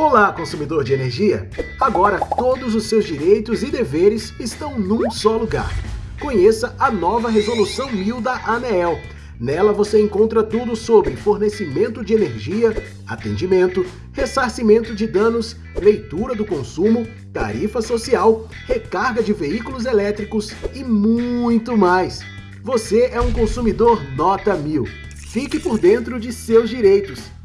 Olá, consumidor de energia! Agora todos os seus direitos e deveres estão num só lugar. Conheça a nova Resolução 1000 da ANEEL. Nela você encontra tudo sobre fornecimento de energia, atendimento, ressarcimento de danos, leitura do consumo, tarifa social, recarga de veículos elétricos e muito mais. Você é um consumidor nota mil. Fique por dentro de seus direitos